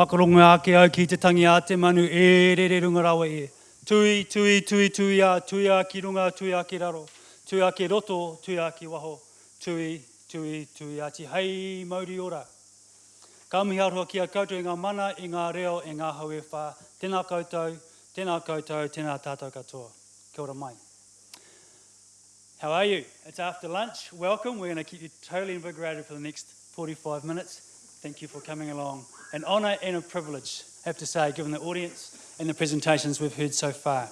Whakaronga ake au ki te tangi a te manu e re re runga rawa e. Tui, tui, tui, tui a, tui a ki runga, tui a ki raro. Tui a ki roto, tui a ki waho. Tui, tui, tui a ti hei mauri ora. Ka mihi aroha ki a koutou i ngā mana, i ngā reo, i ngā hau e whā. Tēnā koutou, tēnā koutou, tēnā tātou katoa. Kia ora mai. How are you? It's after lunch. Welcome. We're going to keep you totally invigorated for the next 45 minutes. Thank you for coming along. An honour and a privilege, I have to say, given the audience and the presentations we've heard so far.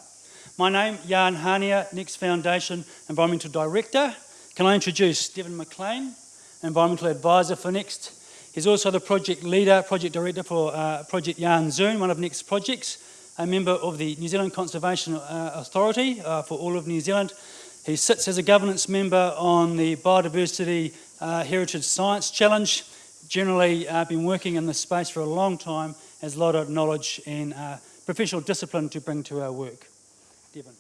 My name, Jan Hania, Next Foundation Environmental Director. Can I introduce Devon McLean, Environmental Advisor for Next. He's also the project leader, project director for uh, Project Janszoon, one of Next's projects, a member of the New Zealand Conservation uh, Authority uh, for all of New Zealand. He sits as a governance member on the Biodiversity uh, Heritage Science Challenge, generally uh, been working in this space for a long time, has a lot of knowledge and uh, professional discipline to bring to our work. Devon.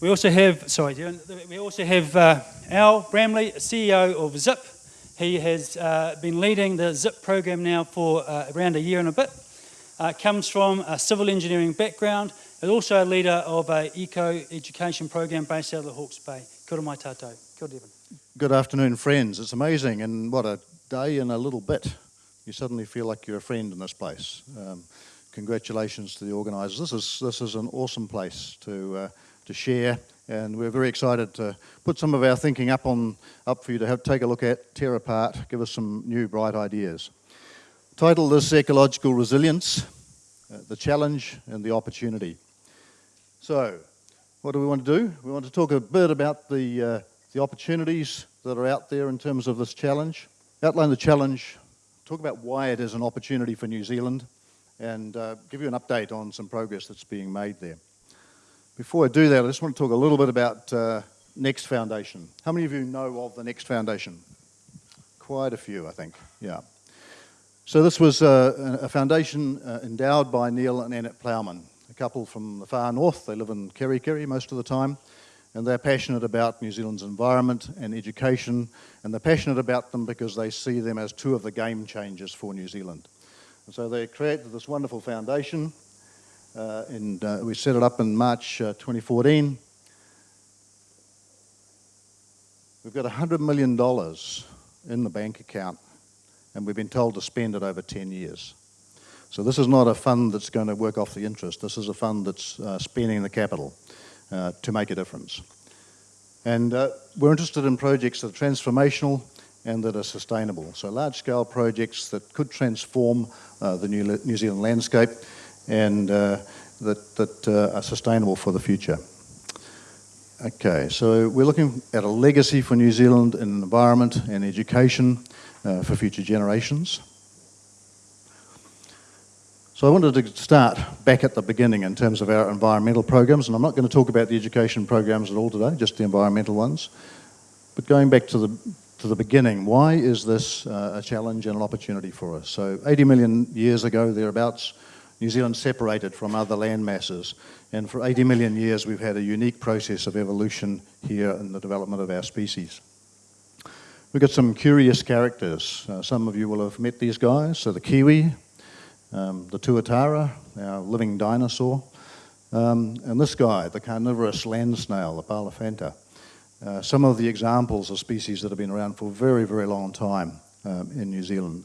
We also have, sorry, Devon, we also have uh, Al Bramley, CEO of ZIP. He has uh, been leading the ZIP program now for uh, around a year and a bit. Uh, comes from a civil engineering background, is also a leader of a eco-education program based out of the Hawke's Bay. Kia mai tātou. Kia. Good afternoon, friends. It's amazing, and what a day and a little bit. You suddenly feel like you're a friend in this place. Um, congratulations to the organisers. This is this is an awesome place to uh, to share, and we're very excited to put some of our thinking up on up for you to have take a look at, tear apart, give us some new bright ideas. Title is Ecological Resilience, uh, the Challenge and the Opportunity. So, what do we want to do? We want to talk a bit about the uh, the opportunities that are out there in terms of this challenge, outline the challenge, talk about why it is an opportunity for New Zealand, and uh, give you an update on some progress that's being made there. Before I do that, I just want to talk a little bit about uh, Next Foundation. How many of you know of the Next Foundation? Quite a few, I think, yeah. So this was uh, a foundation uh, endowed by Neil and Annette Plowman, a couple from the far north. They live in Kerikeri most of the time and they're passionate about New Zealand's environment and education, and they're passionate about them because they see them as two of the game changers for New Zealand. And so they created this wonderful foundation, uh, and uh, we set it up in March uh, 2014. We've got $100 million in the bank account, and we've been told to spend it over 10 years. So this is not a fund that's going to work off the interest. This is a fund that's uh, spending the capital uh, to make a difference. And uh, we're interested in projects that are transformational and that are sustainable. So large-scale projects that could transform uh, the New, New, Zealand landscape and uh, that, that are sustainable for the future. Okay, so we're looking at a legacy for New Zealand in environment and education for future generations. So I wanted to start back at the beginning in terms of our environmental programs, and I'm not going to talk about the education programs at all today, just the environmental ones. But going back to the, to the beginning, why is this uh, a challenge and an opportunity for us? So 80 million years ago, thereabouts, New Zealand separated from other land masses, and for 80 million years we've had a unique process of evolution here in the development of our species. We've got some curious characters. Uh, some of you will have met these guys. So the kiwi, um, the tuatara, our living dinosaur, um, and this guy, the carnivorous land snail, the Powelliphanta. Uh, some of the examples of species that have been around for a very, very long time um, in New Zealand.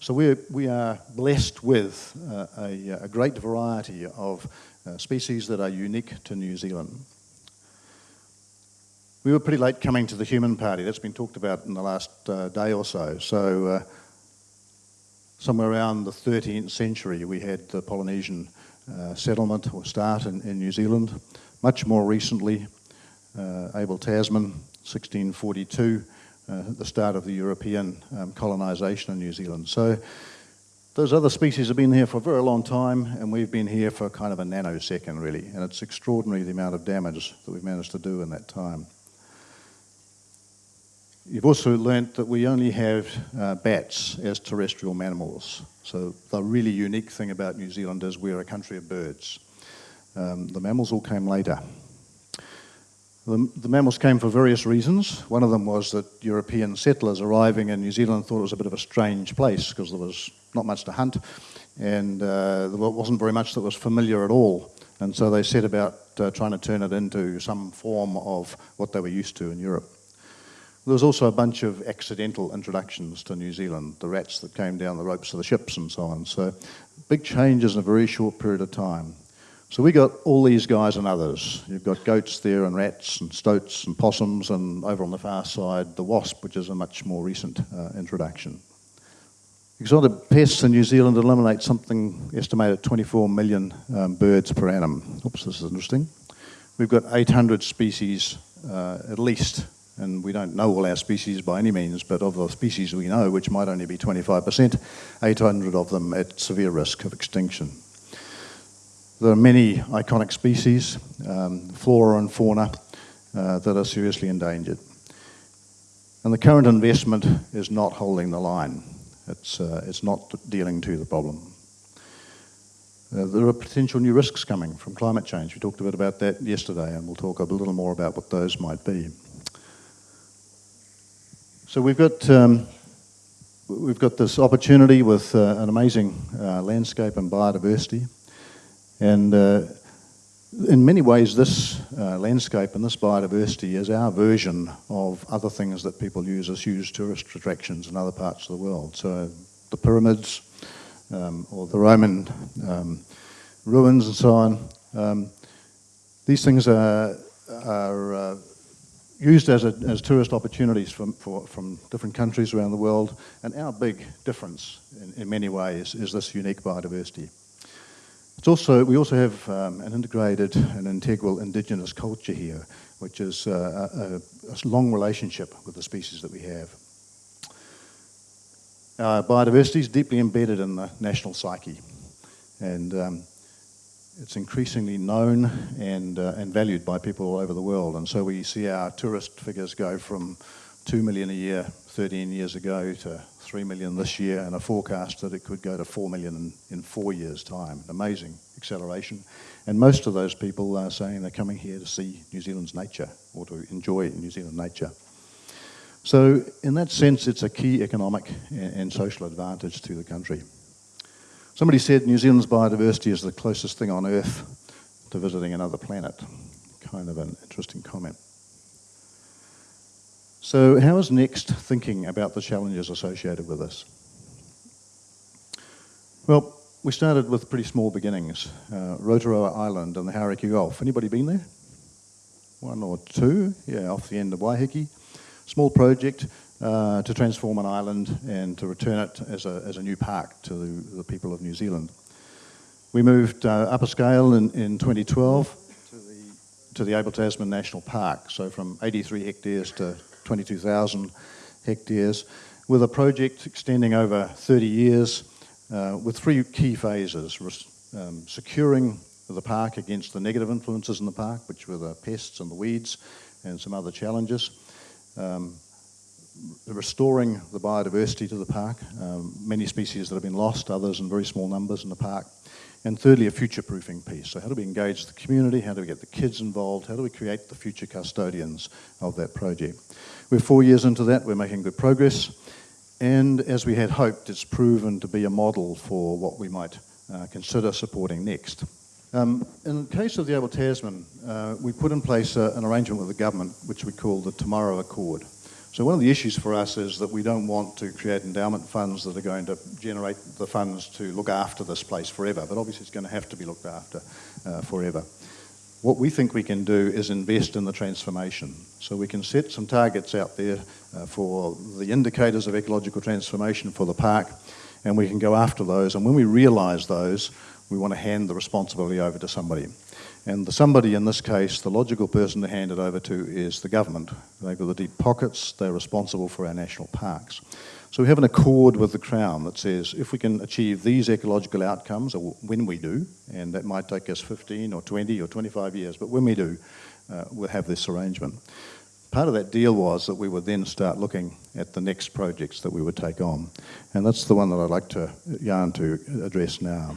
So we're, we are blessed with uh, a, a, great variety of uh, species that are unique to New Zealand. We were pretty late coming to the human party. That's been talked about in the last uh, day or so. So uh, somewhere around the 13th century, we had the Polynesian uh, settlement or start in, in, New Zealand. Much more recently, uh, Abel Tasman, 1642, uh, the start of the European um, colonisation in New Zealand. So those other species have been here for a very long time, and we've been here for kind of a nanosecond, really. And it's extraordinary the amount of damage that we've managed to do in that time. You've also learnt that we only have uh, bats as terrestrial mammals. So the really unique thing about New Zealand is we're a country of birds. Um, the mammals all came later. The, the mammals came for various reasons. One of them was that European settlers arriving in New Zealand thought it was a bit of a strange place because there was not much to hunt and uh, there wasn't very much that was familiar at all. And so they set about uh, trying to turn it into some form of what they were used to in Europe. There was also a bunch of accidental introductions to New Zealand, the rats that came down the ropes of the ships and so on. So big changes in a very short period of time. So we got all these guys and others. You've got goats there and rats and stoats and possums and over on the far side the wasp, which is a much more recent uh, introduction. Exotic pests in New Zealand eliminate something estimated 24 million um, birds per annum. Oops, this is interesting. We've got 800 species uh, at least and we don't know all our species by any means, but of the species we know, which might only be 25%, 800 of them at severe risk of extinction. There are many iconic species, um, flora and fauna, uh, that are seriously endangered. And the current investment is not holding the line. It's, uh, it's not dealing to the problem. Uh, there are potential new risks coming from climate change. We talked a bit about that yesterday, and we'll talk a little more about what those might be. So we've got um, we've got this opportunity with uh, an amazing uh, landscape and biodiversity, and uh, in many ways, this uh, landscape and this biodiversity is our version of other things that people use as huge tourist attractions in other parts of the world. So the pyramids, um, or the Roman um, ruins, and so on. Um, these things are are uh, used as, a, as tourist opportunities from, for, from different countries around the world. And our big difference in, in many ways is this unique biodiversity. It's also, we also have um, an integrated and integral indigenous culture here, which is uh, a, a, long relationship with the species that we have. Our biodiversity is deeply embedded in the national psyche. And um, it's increasingly known and, uh, and valued by people all over the world. And so we see our tourist figures go from 2 million a year 13 years ago to 3 million this year and a forecast that it could go to 4 million in, in four years' time. An amazing acceleration. And most of those people are saying they're coming here to see New Zealand's nature or to enjoy New Zealand nature. So in that sense, it's a key economic and, and social advantage to the country. Somebody said New Zealand's biodiversity is the closest thing on Earth to visiting another planet. Kind of an interesting comment. So how is Next thinking about the challenges associated with this? Well, we started with pretty small beginnings. Uh, Rotoroa Island and the Hauraki Gulf. Anybody been there? One or two? Yeah, off the end of Waiheke. Small project, uh, to transform an island and to return it as a, as a new park to the, the people of New Zealand. We moved uh, up a scale in, in 2012 to the, to the Abel Tasman National Park, so from 83 hectares to 22,000 hectares, with a project extending over 30 years uh, with three key phases. Um, securing the park against the negative influences in the park, which were the pests and the weeds and some other challenges. Um, restoring the biodiversity to the park, um, many species that have been lost, others in very small numbers in the park. And thirdly, a future-proofing piece. So how do we engage the community? How do we get the kids involved? How do we create the future custodians of that project? We're four years into that. We're making good progress. And as we had hoped, it's proven to be a model for what we might uh, consider supporting next. Um, in the case of the Abel Tasman, uh, we put in place uh, an arrangement with the government, which we call the Tomorrow Accord. So one of the issues for us is that we don't want to create endowment funds that are going to generate the funds to look after this place forever, but obviously it's going to have to be looked after uh, forever. What we think we can do is invest in the transformation. So we can set some targets out there uh, for the indicators of ecological transformation for the park, and we can go after those. And when we realise those, we want to hand the responsibility over to somebody. And the somebody in this case, the logical person to hand it over to is the government. They've got the deep pockets, they're responsible for our national parks. So we have an accord with the Crown that says if we can achieve these ecological outcomes, or when we do, and that might take us 15 or 20 or 25 years, but when we do, uh, we'll have this arrangement. Part of that deal was that we would then start looking at the next projects that we would take on. And that's the one that I'd like to, Jan to address now.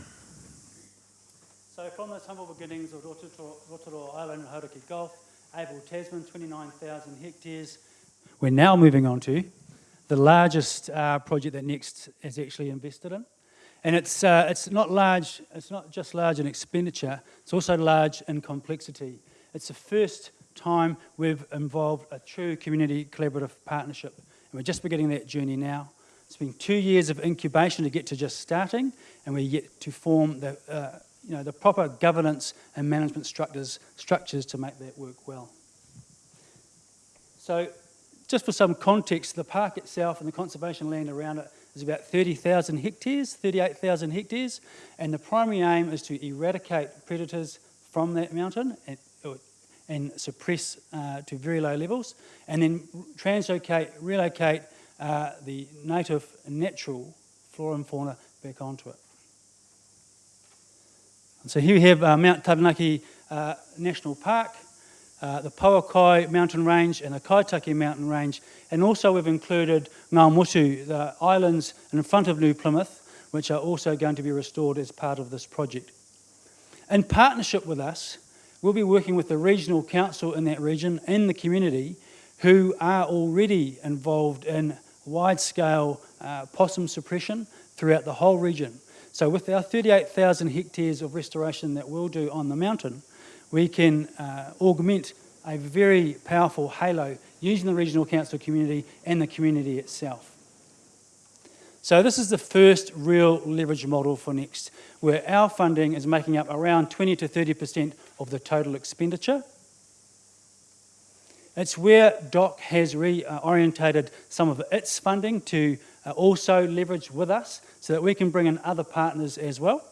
From those humble beginnings of Rotoroa Island and Hauraki Gulf, Abel Tasman, 29,000 hectares. We're now moving on to the largest uh, project that Next has actually invested in. And it's, uh, it's not large, it's not just large in expenditure, it's also large in complexity. It's the first time we've involved a true community collaborative partnership. And we're just beginning that journey now. It's been two years of incubation to get to just starting, and we're yet to form the, uh, you know, the proper governance and management structures, structures to make that work well. So just for some context, the park itself and the conservation land around it is about 30,000 hectares, 38,000 hectares, and the primary aim is to eradicate predators from that mountain and, and suppress uh, to very low levels, and then translocate, relocate uh, the native natural flora and fauna back onto it. So here we have uh, Mount Taranaki uh, National Park, uh, the Pouakai mountain range and the Kaitake mountain range. And also we've included Ngā Motu, the islands in front of New Plymouth, which are also going to be restored as part of this project. In partnership with us, we'll be working with the regional council in that region and the community who are already involved in wide-scale uh, possum suppression throughout the whole region. So with our 38,000 hectares of restoration that we'll do on the mountain, we can uh, augment a very powerful halo using the regional council community and the community itself. So this is the first real leverage model for Next, where our funding is making up around 20 to 30% of the total expenditure. It's where DOC has reorientated some of its funding to uh, also leverage with us so that we can bring in other partners as well.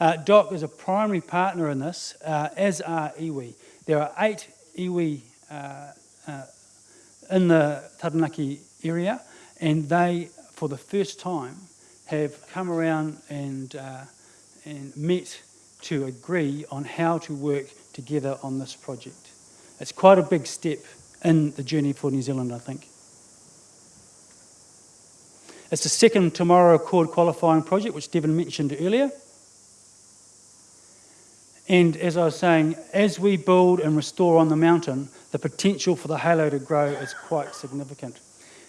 Uh, DOC is a primary partner in this, uh, as are iwi. There are eight iwi uh, uh, in the Taranaki area, and they, for the first time, have come around and, uh, and met to agree on how to work together on this project. It's quite a big step in the journey for New Zealand, I think. It's the second Tomorrow Accord qualifying project, which Devon mentioned earlier. And as I was saying, as we build and restore on the mountain, the potential for the halo to grow is quite significant.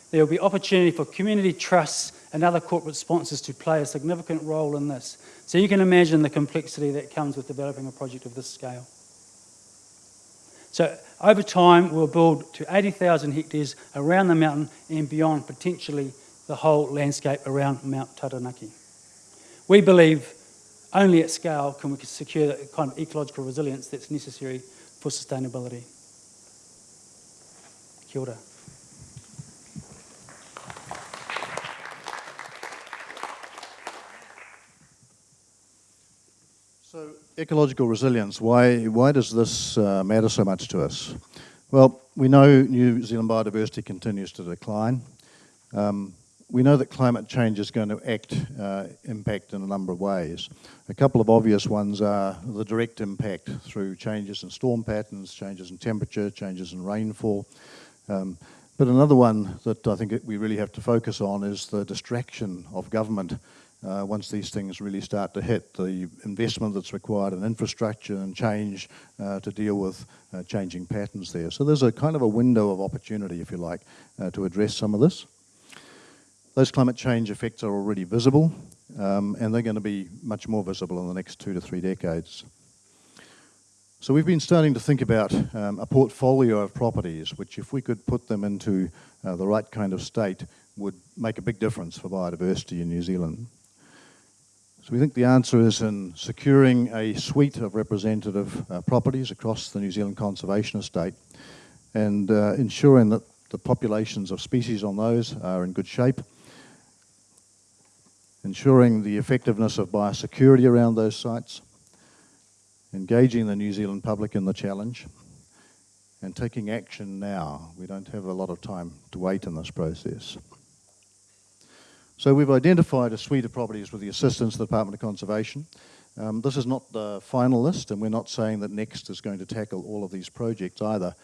There will be opportunity for community trusts and other corporate sponsors to play a significant role in this. So you can imagine the complexity that comes with developing a project of this scale. So over time, we'll build to 80,000 hectares around the mountain and beyond, potentially the whole landscape around Mount Taranaki. We believe only at scale can we secure the kind of ecological resilience that's necessary for sustainability. Kia ora. So, ecological resilience, why, why does this uh, matter so much to us? Well, we know New Zealand biodiversity continues to decline. Um, we know that climate change is going to act, uh, impact in a number of ways. A couple of obvious ones are the direct impact through changes in storm patterns, changes in temperature, changes in rainfall. Um, but another one that I think we really have to focus on is the distraction of government uh, once these things really start to hit, the investment that's required in infrastructure and change uh, to deal with uh, changing patterns there. So there's a kind of a window of opportunity, if you like, uh, to address some of this. Those climate change effects are already visible, um, and they're going to be much more visible in the next two to three decades. So we've been starting to think about um, a portfolio of properties, which if we could put them into uh, the right kind of state, would make a big difference for biodiversity in New Zealand. So we think the answer is in securing a suite of representative uh, properties across the New Zealand Conservation Estate and uh, ensuring that the populations of species on those are in good shape ensuring the effectiveness of biosecurity around those sites, engaging the New Zealand public in the challenge, and taking action now. We don't have a lot of time to wait in this process. So we've identified a suite of properties with the assistance of the Department of Conservation. Um, this is not the final list, and we're not saying that NEXT is going to tackle all of these projects either,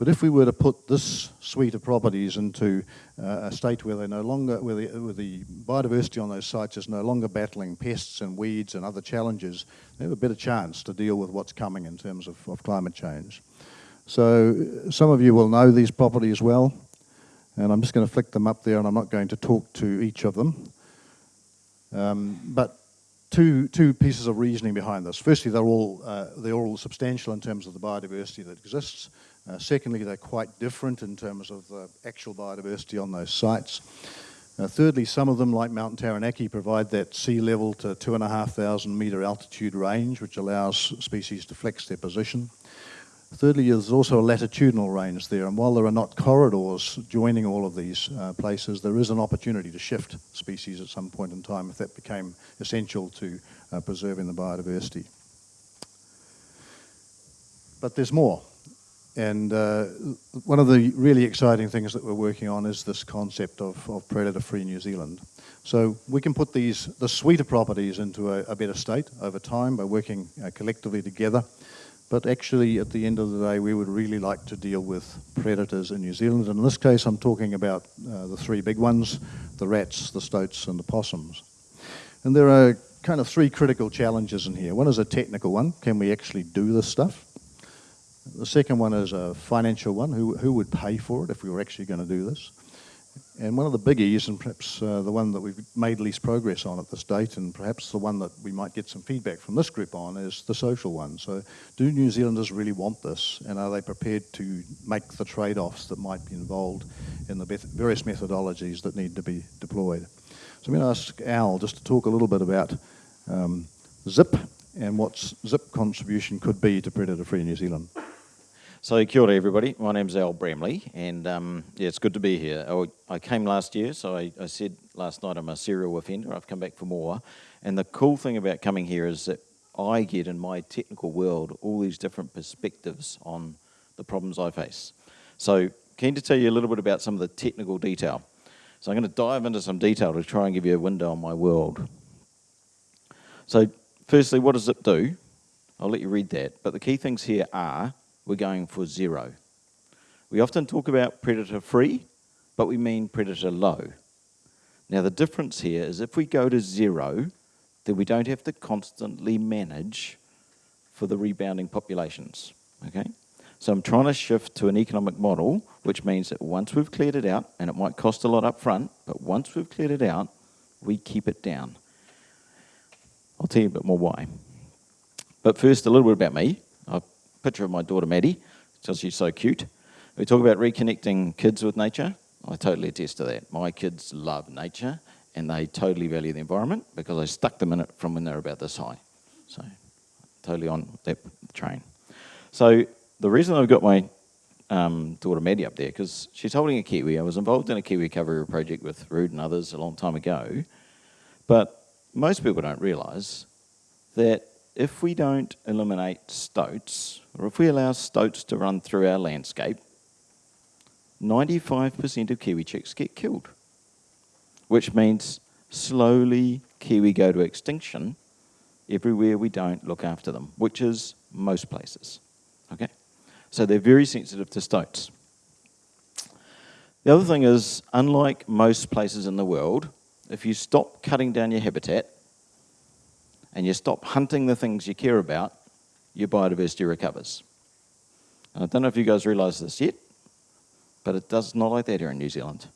But if we were to put this suite of properties into uh, a state where they no longer, where the, where the biodiversity on those sites is no longer battling pests and weeds and other challenges, they have a better chance to deal with what's coming in terms of, of climate change. So some of you will know these properties well, and I'm just going to flick them up there, and I'm not going to talk to each of them. Um, but two, two pieces of reasoning behind this. Firstly, they're all, uh, they're all substantial in terms of the biodiversity that exists. Uh, secondly, they're quite different in terms of the actual biodiversity on those sites. Uh, thirdly, some of them, like Mount Taranaki, provide that sea level to 2,500 metre altitude range, which allows species to flex their position. Thirdly, there's also a latitudinal range there, and while there are not corridors joining all of these uh, places, there is an opportunity to shift species at some point in time if that became essential to uh, preserving the biodiversity. But there's more. And uh, one of the really exciting things that we're working on is this concept of, of predator-free New Zealand. So we can put these, the suite of properties into a, a better state over time by working uh, collectively together. But actually, at the end of the day, we would really like to deal with predators in New Zealand. And in this case, I'm talking about uh, the three big ones, the rats, the stoats, and the possums. And there are kind of three critical challenges in here. One is a technical one. Can we actually do this stuff? The second one is a financial one. Who, who would pay for it if we were actually going to do this? And one of the biggies, and perhaps uh, the one that we've made least progress on at this date, and perhaps the one that we might get some feedback from this group on, is the social one. So, do New Zealanders really want this, and are they prepared to make the trade offs that might be involved in the various methodologies that need to be deployed? So, I'm going to ask Al just to talk a little bit about um, ZIP and what ZIP contribution could be to predator free New Zealand. So kia ora everybody, my name's Al Bramley and um, yeah, it's good to be here. I, I came last year, so I, I, said last night I'm a serial offender, I've come back for more. And the cool thing about coming here is that I get in my technical world all these different perspectives on the problems I face. So keen to tell you a little bit about some of the technical detail. So I'm going to dive into some detail to try and give you a window on my world. So firstly, what does it do? I'll let you read that, but the key things here are we're going for zero. We often talk about predator free, but we mean predator low. Now the difference here is if we go to zero, then we don't have to constantly manage for the rebounding populations, okay? So I'm trying to shift to an economic model, which means that once we've cleared it out, and it might cost a lot up front, but once we've cleared it out, we keep it down. I'll tell you a bit more why. But first, a little bit about me picture of my daughter Maddie, because she's so cute. We talk about reconnecting kids with nature. I totally attest to that. My kids love nature and they totally value the environment because I stuck them in it from when they were about this high. So, totally on that train. So, the reason I've got my um, daughter Maddie up there, because she's holding a kiwi. I was involved in a kiwi recovery project with Rude and others a long time ago. But most people don't realise that if we don't eliminate stoats, or if we allow stoats to run through our landscape, 95% of kiwi chicks get killed, which means slowly kiwi go to extinction everywhere we don't look after them, which is most places. Okay? So they're very sensitive to stoats. The other thing is, unlike most places in the world, if you stop cutting down your habitat, and you stop hunting the things you care about, your biodiversity recovers. And I don't know if you guys realise this yet, but it does not like that here in New Zealand.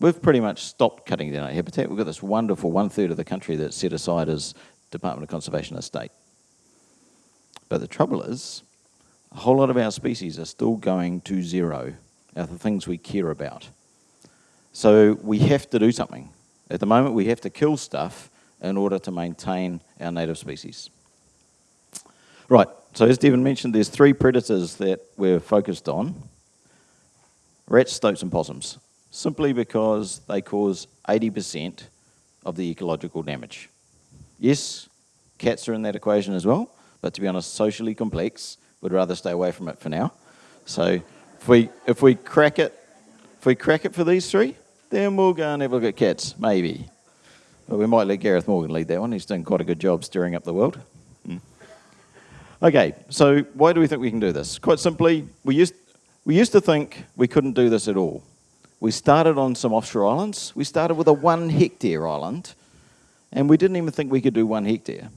We've pretty much stopped cutting down our habitat. We've got this wonderful one third of the country that's set aside as Department of Conservation estate. But the trouble is, a whole lot of our species are still going to zero out the things we care about. So we have to do something. At the moment, we have to kill stuff in order to maintain our native species. Right, so as Devon mentioned, there's three predators that we're focused on. Rats, stoats and possums, simply because they cause 80% of the ecological damage. Yes, cats are in that equation as well, but to be honest, socially complex, we'd rather stay away from it for now. So if we, if we crack it, if we crack it for these three, then we'll go and have a look at cats, maybe. But we might let Gareth Morgan lead that one. He's done quite a good job stirring up the world. Mm. Okay, so why do we think we can do this? Quite simply, we used, We used to think we couldn't do this at all. We started on some offshore islands. We started with a one hectare island, and we didn't even think we could do one hectare.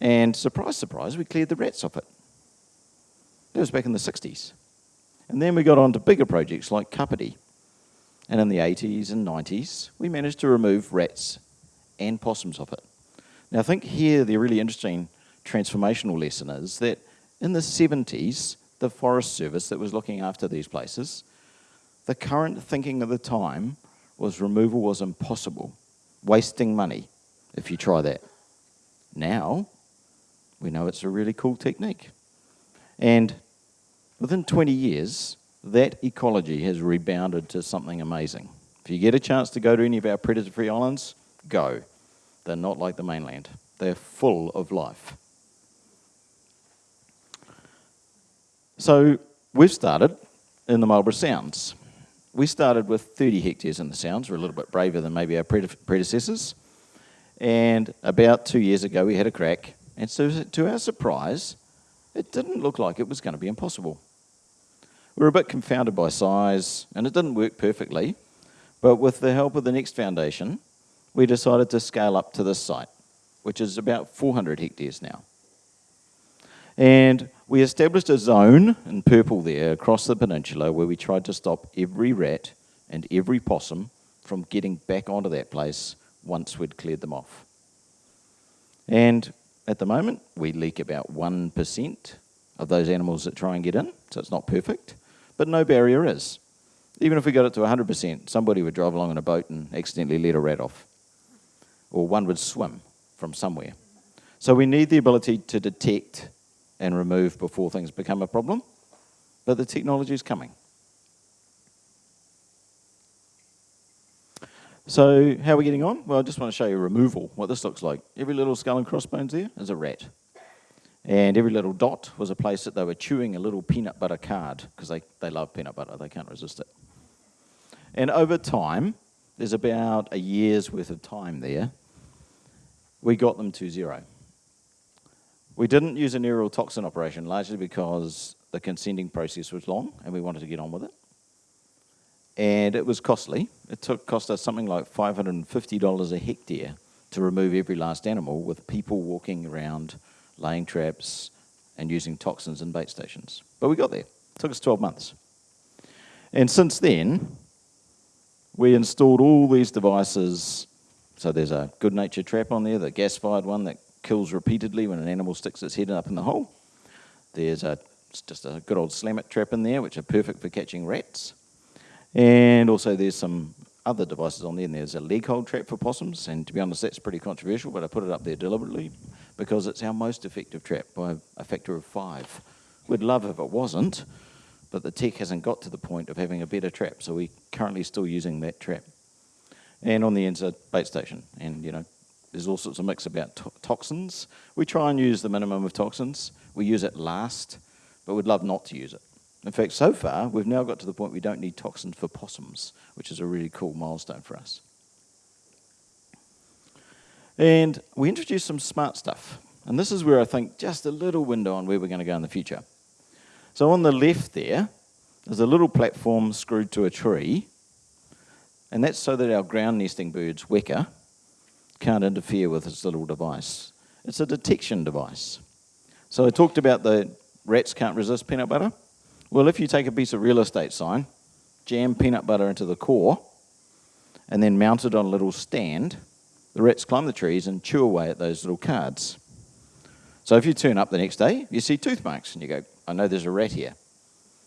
And surprise, surprise, we cleared the rats off it. That was back in the 60s. And then we got on to bigger projects like Kapiti. And in the 80s and 90s, we managed to remove rats and possums of it. Now, I think here the really interesting transformational lesson is that in the 70s, the Forest Service that was looking after these places, the current thinking of the time was removal was impossible, wasting money if you try that. Now, we know it's a really cool technique. And within 20 years, that ecology has rebounded to something amazing. If you get a chance to go to any of our predator free islands, go. They're not like the mainland, they're full of life. So we've started in the Marlborough Sounds. We started with 30 hectares in the Sounds. We're a little bit braver than maybe our predecessors. And about two years ago, we had a crack. And so, to our surprise, it didn't look like it was going to be impossible. We were a bit confounded by size, and it didn't work perfectly. But with the help of the Next Foundation, we decided to scale up to this site, which is about 400 hectares now. And we established a zone in purple there across the peninsula where we tried to stop every rat and every possum from getting back onto that place once we'd cleared them off. And at the moment, we leak about 1% of those animals that try and get in, so it's not perfect, but no barrier is. Even if we got it to 100%, somebody would drive along in a boat and accidentally let a rat off, or one would swim from somewhere. So we need the ability to detect and remove before things become a problem. But the technology is coming. So how are we getting on? Well, I just want to show you removal, what this looks like. Every little skull and crossbones there is a rat. And every little dot was a place that they were chewing a little peanut butter card because they, they love peanut butter, they can't resist it. And over time, there's about a year's worth of time there, we got them to zero. We didn't use a aerial toxin operation largely because the consenting process was long and we wanted to get on with it. And it was costly. It took, cost us something like $550 a hectare to remove every last animal with people walking around, laying traps, and using toxins in bait stations. But we got there. It took us 12 months. And since then, we installed all these devices. So there's a Goodnature trap on there, the gas fired one that kills repeatedly when an animal sticks its head up in the hole. There's a, just a good old slam it trap in there, which are perfect for catching rats. And also there's some other devices on there, and there's a leg hold trap for possums, and to be honest, that's pretty controversial, but I put it up there deliberately because it's our most effective trap by a factor of five. We'd love if it wasn't, but the tech hasn't got to the point of having a better trap, so we're currently still using that trap. And on the end's a bait station, and you know, there's all sorts of mix about to toxins. We try and use the minimum of toxins. We use it last, but we'd love not to use it. In fact, so far, we've now got to the point we don't need toxins for possums, which is a really cool milestone for us. And we introduced some smart stuff. And this is where I think just a little window on where we're going to go in the future. So on the left there, there's a little platform screwed to a tree. And that's so that our ground nesting birds, weka, can't interfere with this little device. It's a detection device. So I talked about the rats can't resist peanut butter. Well, if you take a piece of real estate sign, jam peanut butter into the core, and then mount it on a little stand, the rats climb the trees and chew away at those little cards. So if you turn up the next day, you see tooth marks, and you go, I know there's a rat here.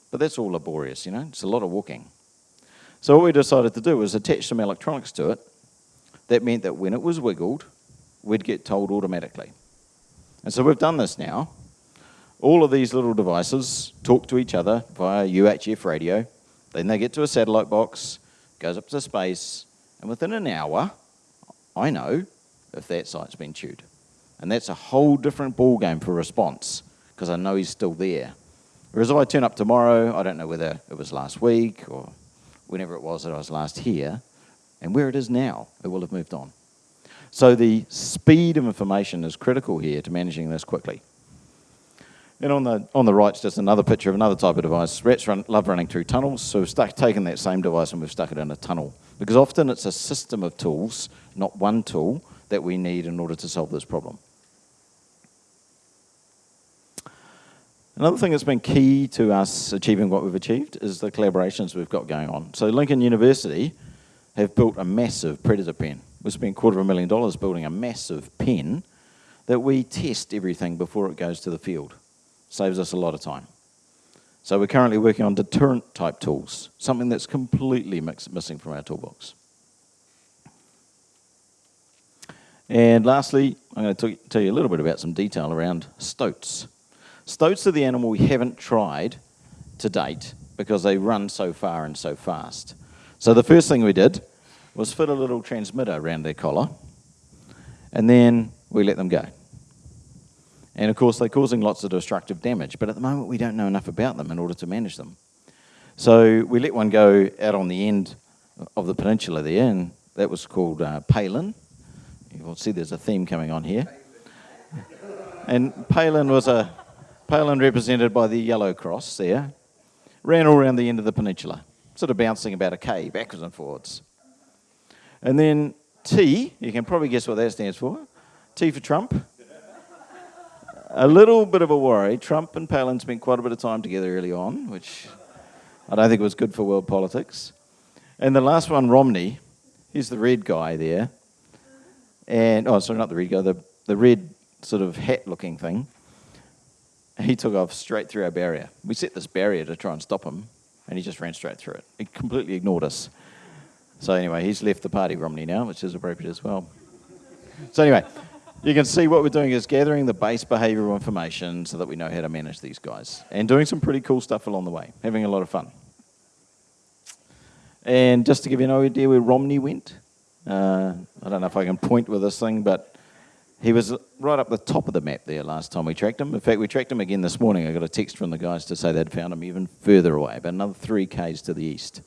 But that's all laborious, you know, it's a lot of walking. So what we decided to do was attach some electronics to it that meant that when it was wiggled, we'd get told automatically. And so we've done this now. All of these little devices talk to each other via UHF radio. Then they get to a satellite box, goes up to space, and within an hour, I know if that site's been chewed. And that's a whole different ball game for response because I know he's still there. Whereas if I turn up tomorrow, I don't know whether it was last week or whenever it was that I was last here, and where it is now, it will have moved on. So the speed of information is critical here to managing this quickly. And on the, on the right's just another picture of another type of device. Rats run, love running through tunnels, so we've stuck, taken that same device and we've stuck it in a tunnel. Because often it's a system of tools, not one tool, that we need in order to solve this problem. Another thing that's been key to us achieving what we've achieved is the collaborations we've got going on. So Lincoln University have built a massive predator pen. We spent a quarter of a million dollars building a massive pen that we test everything before it goes to the field. Saves us a lot of time. So we're currently working on deterrent type tools, something that's completely missing from our toolbox. And lastly, I'm going to tell you a little bit about some detail around stoats. Stoats are the animal we haven't tried to date because they run so far and so fast. So the first thing we did was fit a little transmitter around their collar, and then we let them go. And of course, they're causing lots of destructive damage, but at the moment we don't know enough about them in order to manage them. So we let one go out on the end of the peninsula there, and that was called uh, Palin. You'll see there's a theme coming on here. And Palin was a Palin represented by the yellow cross there, ran all around the end of the peninsula, sort of bouncing about a K, backwards and forwards. And then T, you can probably guess what that stands for. T for Trump. A little bit of a worry. Trump and Palin spent quite a bit of time together early on, which I don't think was good for world politics. And the last one, Romney, he's the red guy there. And, oh, sorry, not the red guy, the, the red sort of hat looking thing he took off straight through our barrier. We set this barrier to try and stop him, and he just ran straight through it. He completely ignored us. So anyway, he's left the party, Romney, now, which is appropriate as well. So anyway, you can see what we're doing is gathering the base behavioural information so that we know how to manage these guys, and doing some pretty cool stuff along the way, having a lot of fun. And just to give you an idea where Romney went, uh, I don't know if I can point with this thing, but he was right up the top of the map there last time we tracked him. In fact, we tracked him again this morning. I got a text from the guys to say they'd found him even further away, about another three k's to the east.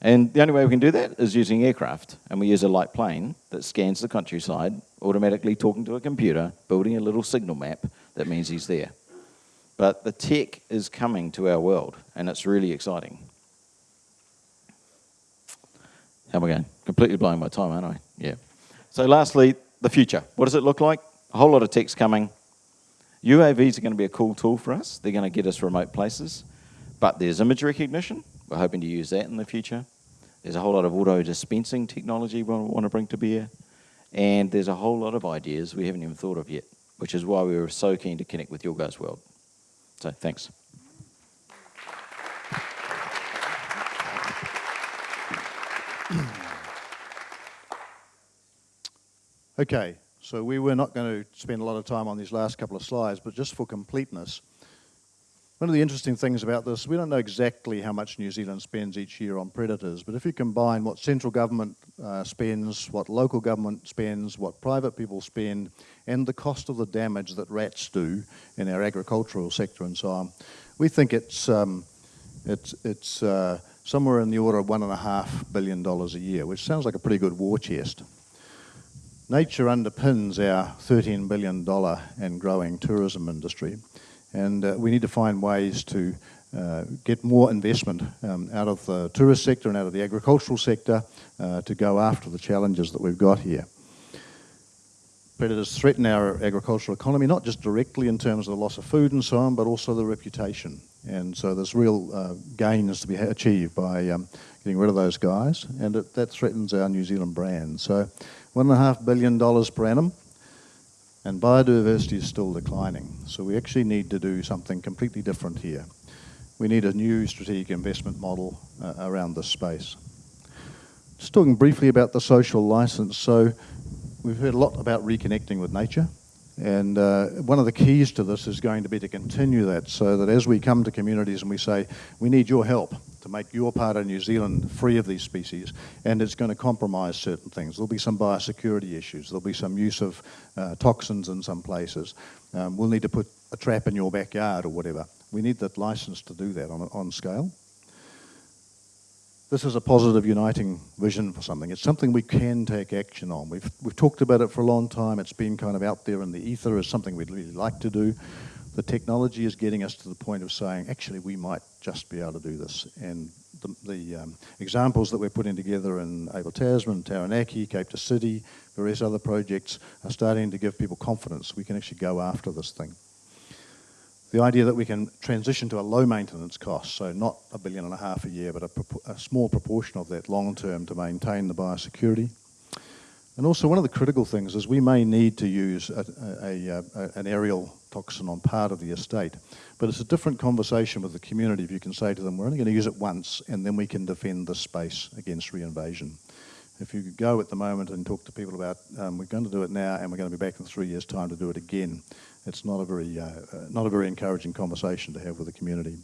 And the only way we can do that is using aircraft. And we use a light plane that scans the countryside, automatically talking to a computer, building a little signal map that means he's there. But the tech is coming to our world, and it's really exciting. How am I going? Completely blowing my time, aren't I? Yeah. So, lastly, the future. What does it look like? A whole lot of tech's coming. UAVs are going to be a cool tool for us. They're going to get us remote places. But there's image recognition. We're hoping to use that in the future. There's a whole lot of auto dispensing technology we want to bring to bear. And there's a whole lot of ideas we haven't even thought of yet, which is why we were so keen to connect with your guys' world. So thanks. Okay, so we were not going to spend a lot of time on these last couple of slides, but just for completeness, one of the interesting things about this, we don't know exactly how much New Zealand spends each year on predators, but if you combine what central government uh, spends, what local government spends, what private people spend, and the cost of the damage that rats do in our agricultural sector and so on, we think it's, um, it's, it's uh, somewhere in the order of one and a half billion dollars a year, which sounds like a pretty good war chest. Nature underpins our $13 billion and growing tourism industry, and uh, we need to find ways to uh, get more investment um, out of the tourist sector and out of the agricultural sector uh, to go after the challenges that we've got here. Predators threaten our agricultural economy, not just directly in terms of the loss of food and so on, but also the reputation. And so there's real uh, gains to be achieved by um, getting rid of those guys, and it, that threatens our New Zealand brand. So $1.5 billion per annum, and biodiversity is still declining. So we actually need to do something completely different here. We need a new strategic investment model uh, around this space. Just talking briefly about the social license. So we've heard a lot about reconnecting with nature. And uh, one of the keys to this is going to be to continue that so that as we come to communities and we say, we need your help to make your part of New Zealand free of these species, and it's going to compromise certain things. There'll be some biosecurity issues, there'll be some use of uh, toxins in some places. Um, we'll need to put a trap in your backyard or whatever. We need that license to do that on, on scale this is a positive uniting vision for something. It's something we can take action on. We've, we've talked about it for a long time. It's been kind of out there in the ether as something we'd really like to do. the technology is getting us to the point of saying, actually, we might just be able to do this. And the, the um, examples that we're putting together in Abel Tasman, Taranaki, Cape to City, various other projects are starting to give people confidence we can actually go after this thing. The idea that we can transition to a low maintenance cost, so not a billion and a half a year, but a, a small proportion of that long term to maintain the biosecurity. And also, one of the critical things is we may need to use a, a, a, an aerial toxin on part of the estate, but it's a different conversation with the community if you can say to them, we're only going to use it once and then we can defend the space against reinvasion. If you go at the moment and talk to people about, um, we're going to do it now and we're going to be back in three years' time to do it again, it's not a very, uh, uh, not a very encouraging conversation to have with the community.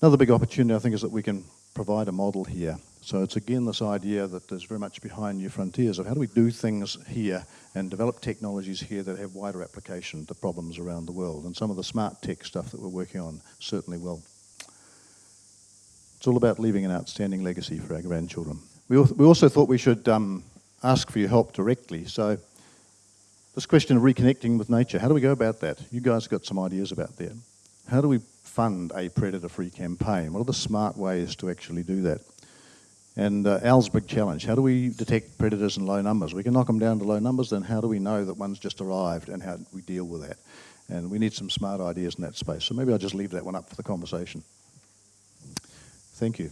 Another big opportunity, I think, is that we can provide a model here. So it's again this idea that is very much behind New Frontiers of how do we do things here and develop technologies here that have wider application to problems around the world. And some of the smart tech stuff that we're working on certainly will. It's all about leaving an outstanding legacy for our grandchildren. We, we also thought we should um, ask for your help directly. So this question of reconnecting with nature, how do we go about that? You guys got some ideas about that. How do we fund a predator-free campaign? What are the smart ways to actually do that? And uh, Al's big challenge, how do we detect predators in low numbers? We can knock them down to low numbers, then how do we know that one's just arrived and how do we deal with that? And we need some smart ideas in that space. So maybe I'll just leave that one up for the conversation. Thank you.